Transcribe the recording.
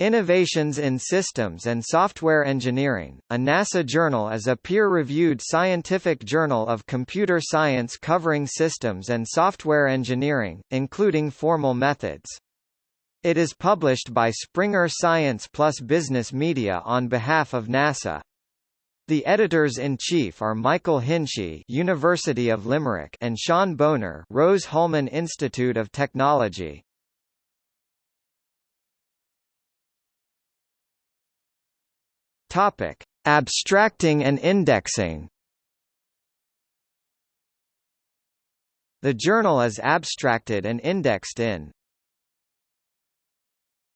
Innovations in Systems and Software Engineering, a NASA journal is a peer-reviewed scientific journal of computer science covering systems and software engineering, including formal methods. It is published by Springer Science Plus Business Media on behalf of NASA. The editors-in-chief are Michael Hinchey University of Limerick and Shawn Bohner Rose-Hulman Institute of Technology. Topic: Abstracting and indexing. The journal is abstracted and indexed in